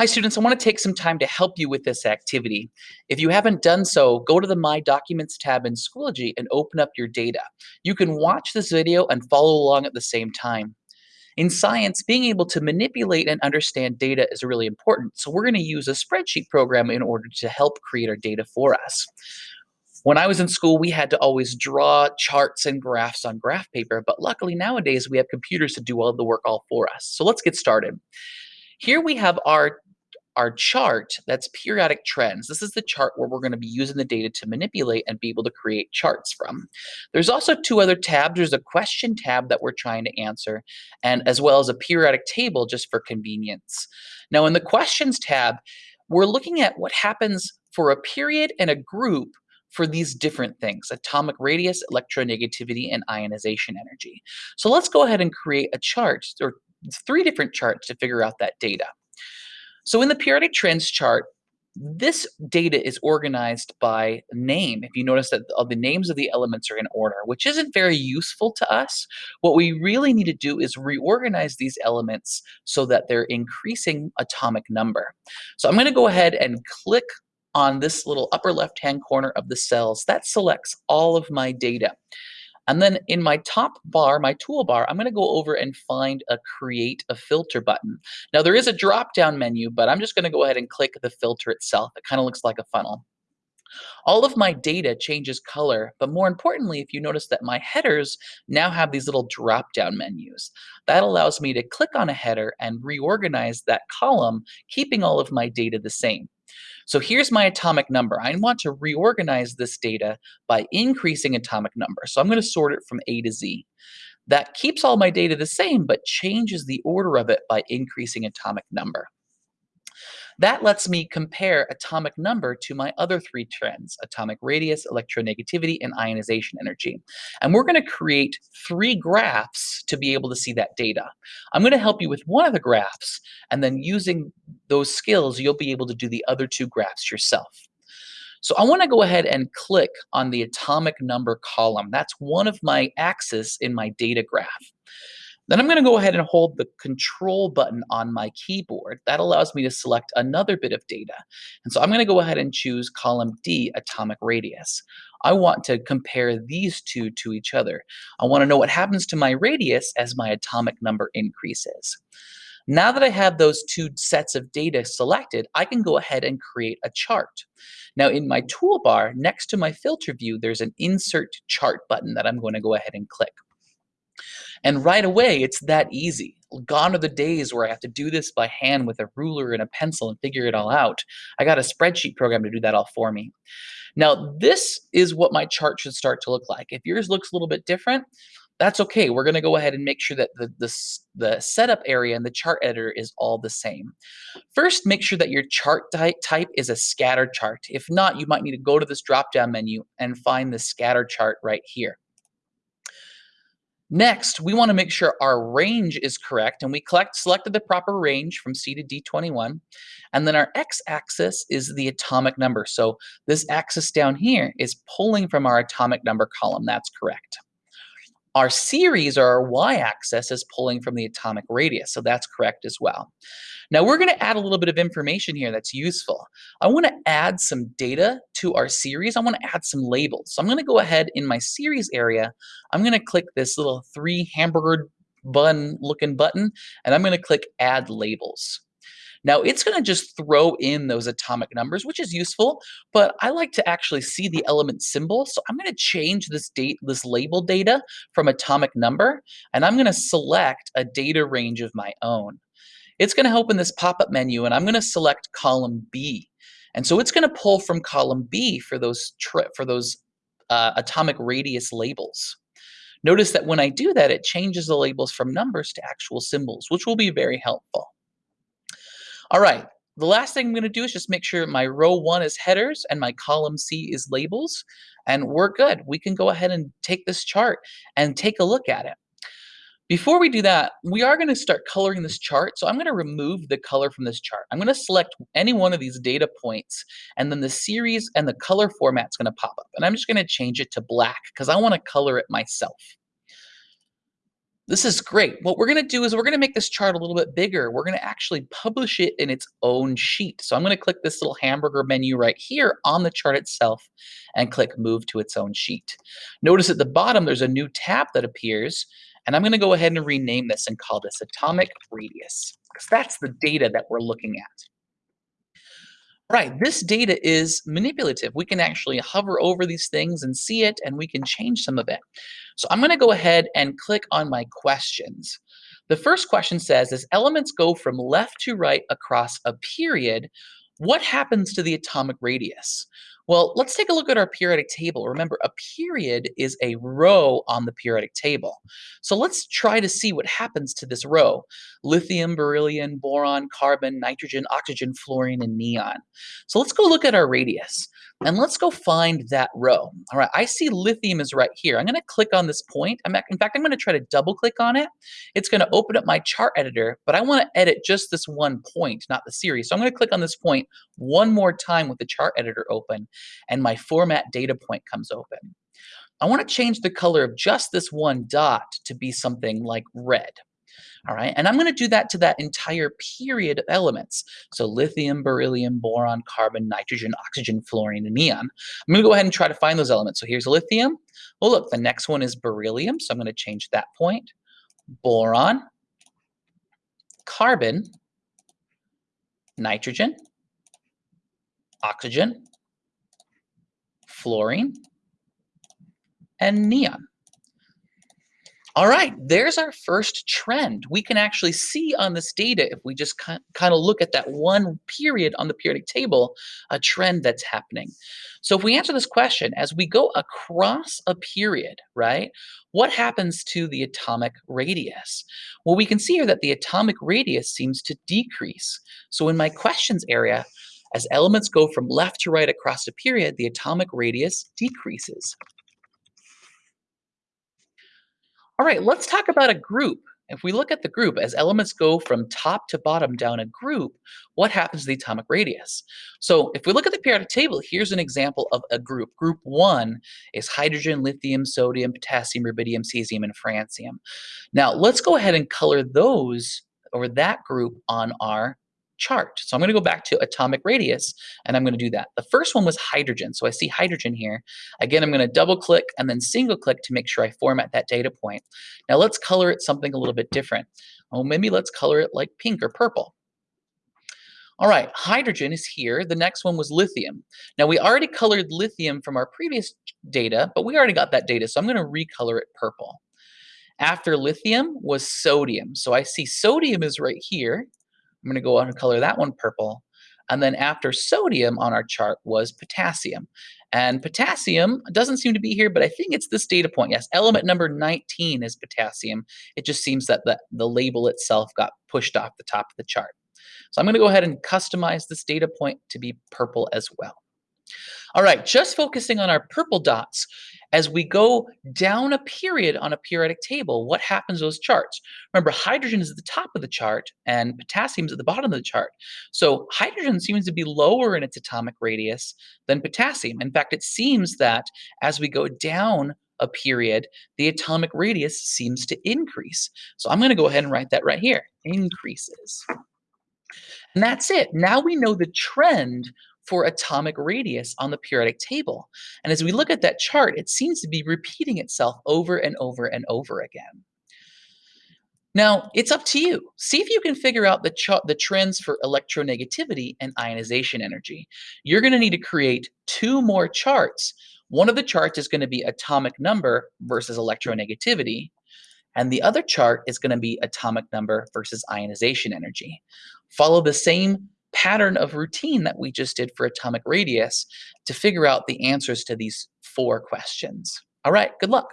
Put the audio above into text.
Hi students, I want to take some time to help you with this activity. If you haven't done so, go to the My Documents tab in Schoology and open up your data. You can watch this video and follow along at the same time. In science, being able to manipulate and understand data is really important, so we're going to use a spreadsheet program in order to help create our data for us. When I was in school, we had to always draw charts and graphs on graph paper, but luckily nowadays we have computers to do all the work all for us. So let's get started. Here we have our our chart that's periodic trends. This is the chart where we're going to be using the data to manipulate and be able to create charts from. There's also two other tabs. There's a question tab that we're trying to answer, and as well as a periodic table just for convenience. Now in the questions tab, we're looking at what happens for a period and a group for these different things, atomic radius, electronegativity, and ionization energy. So let's go ahead and create a chart, or three different charts to figure out that data. So in the periodic trends chart, this data is organized by name. If you notice that all the names of the elements are in order, which isn't very useful to us, what we really need to do is reorganize these elements so that they're increasing atomic number. So I'm going to go ahead and click on this little upper left-hand corner of the cells. That selects all of my data. And then in my top bar, my toolbar, I'm gonna go over and find a create a filter button. Now there is a drop down menu, but I'm just gonna go ahead and click the filter itself. It kind of looks like a funnel. All of my data changes color, but more importantly, if you notice that my headers now have these little drop down menus. That allows me to click on a header and reorganize that column, keeping all of my data the same. So here's my atomic number. I want to reorganize this data by increasing atomic number. So I'm going to sort it from A to Z. That keeps all my data the same, but changes the order of it by increasing atomic number. That lets me compare atomic number to my other three trends, atomic radius, electronegativity, and ionization energy. And we're gonna create three graphs to be able to see that data. I'm gonna help you with one of the graphs, and then using those skills, you'll be able to do the other two graphs yourself. So I want to go ahead and click on the atomic number column. That's one of my axes in my data graph. Then I'm going to go ahead and hold the control button on my keyboard. That allows me to select another bit of data. And so I'm going to go ahead and choose column D, atomic radius. I want to compare these two to each other. I want to know what happens to my radius as my atomic number increases. Now that I have those two sets of data selected, I can go ahead and create a chart. Now in my toolbar, next to my filter view, there's an insert chart button that I'm going to go ahead and click. And right away, it's that easy. Gone are the days where I have to do this by hand with a ruler and a pencil and figure it all out. I got a spreadsheet program to do that all for me. Now, this is what my chart should start to look like. If yours looks a little bit different, that's okay. We're going to go ahead and make sure that the, the, the, setup area and the chart editor is all the same. First, make sure that your chart type is a scatter chart. If not, you might need to go to this drop-down menu and find the scatter chart right here. Next, we want to make sure our range is correct, and we collect, selected the proper range from C to D21. And then our x-axis is the atomic number. So this axis down here is pulling from our atomic number column. That's correct. Our series, or our y-axis, is pulling from the atomic radius, so that's correct as well. Now we're going to add a little bit of information here that's useful. I want to add some data to our series. I want to add some labels. So I'm going to go ahead in my series area. I'm going to click this little three hamburger bun looking button, and I'm going to click add labels. Now it's going to just throw in those atomic numbers, which is useful, but I like to actually see the element symbol. So I'm going to change this date, this label data from atomic number, and I'm going to select a data range of my own. It's going to open this pop-up menu, and I'm going to select column B. And so it's going to pull from column B for those for those uh, atomic radius labels. Notice that when I do that, it changes the labels from numbers to actual symbols, which will be very helpful. All right, the last thing I'm going to do is just make sure my row one is headers and my column C is labels, and we're good. We can go ahead and take this chart and take a look at it. Before we do that, we are going to start coloring this chart. So I'm going to remove the color from this chart. I'm going to select any one of these data points, and then the series and the color format is going to pop up. And I'm just going to change it to black because I want to color it myself. This is great. What we're going to do is we're going to make this chart a little bit bigger. We're going to actually publish it in its own sheet. So I'm going to click this little hamburger menu right here on the chart itself and click move to its own sheet. Notice at the bottom there's a new tab that appears and I'm going to go ahead and rename this and call this atomic radius because that's the data that we're looking at. Right, this data is manipulative. We can actually hover over these things and see it, and we can change some of it. So I'm gonna go ahead and click on my questions. The first question says, as elements go from left to right across a period, what happens to the atomic radius? Well, let's take a look at our periodic table. Remember, a period is a row on the periodic table. So let's try to see what happens to this row. Lithium, beryllium, boron, carbon, nitrogen, oxygen, fluorine, and neon. So let's go look at our radius. And let's go find that row. All right, I see lithium is right here. I'm gonna click on this point. I'm, in fact, I'm gonna try to double click on it. It's gonna open up my chart editor, but I wanna edit just this one point, not the series. So I'm gonna click on this point one more time with the chart editor open, and my format data point comes open. I wanna change the color of just this one dot to be something like red. All right, and I'm going to do that to that entire period of elements. So lithium, beryllium, boron, carbon, nitrogen, oxygen, fluorine, and neon. I'm going to go ahead and try to find those elements. So here's lithium. Well, look, the next one is beryllium, so I'm going to change that point. Boron, carbon, nitrogen, oxygen, fluorine, and neon. All right, there's our first trend. We can actually see on this data, if we just kind of look at that one period on the periodic table, a trend that's happening. So if we answer this question, as we go across a period, right, what happens to the atomic radius? Well, we can see here that the atomic radius seems to decrease. So in my questions area, as elements go from left to right across a period, the atomic radius decreases. All right, let's talk about a group. If we look at the group, as elements go from top to bottom down a group, what happens to the atomic radius? So if we look at the periodic table, here's an example of a group. Group one is hydrogen, lithium, sodium, potassium, rubidium, cesium, and francium. Now let's go ahead and color those or that group on our chart. So I'm going to go back to atomic radius, and I'm going to do that. The first one was hydrogen. So I see hydrogen here. Again, I'm going to double click and then single click to make sure I format that data point. Now let's color it something a little bit different. Oh, maybe let's color it like pink or purple. All right, hydrogen is here. The next one was lithium. Now we already colored lithium from our previous data, but we already got that data, so I'm gonna recolor it purple. After lithium was sodium. So I see sodium is right here. I'm going to go on and color that one purple. And then after sodium on our chart was potassium. And potassium doesn't seem to be here, but I think it's this data point. Yes, element number 19 is potassium. It just seems that the, the label itself got pushed off the top of the chart. So I'm going to go ahead and customize this data point to be purple as well. All right, just focusing on our purple dots, as we go down a period on a periodic table, what happens to those charts? Remember, hydrogen is at the top of the chart and potassium is at the bottom of the chart. So hydrogen seems to be lower in its atomic radius than potassium. In fact, it seems that as we go down a period, the atomic radius seems to increase. So I'm going to go ahead and write that right here, increases. And that's it. Now we know the trend for atomic radius on the periodic table. And as we look at that chart, it seems to be repeating itself over and over and over again. Now, it's up to you. See if you can figure out the, the trends for electronegativity and ionization energy. You're going to need to create two more charts. One of the charts is going to be atomic number versus electronegativity, and the other chart is going to be atomic number versus ionization energy. Follow the same pattern of routine that we just did for atomic radius to figure out the answers to these four questions. All right, good luck.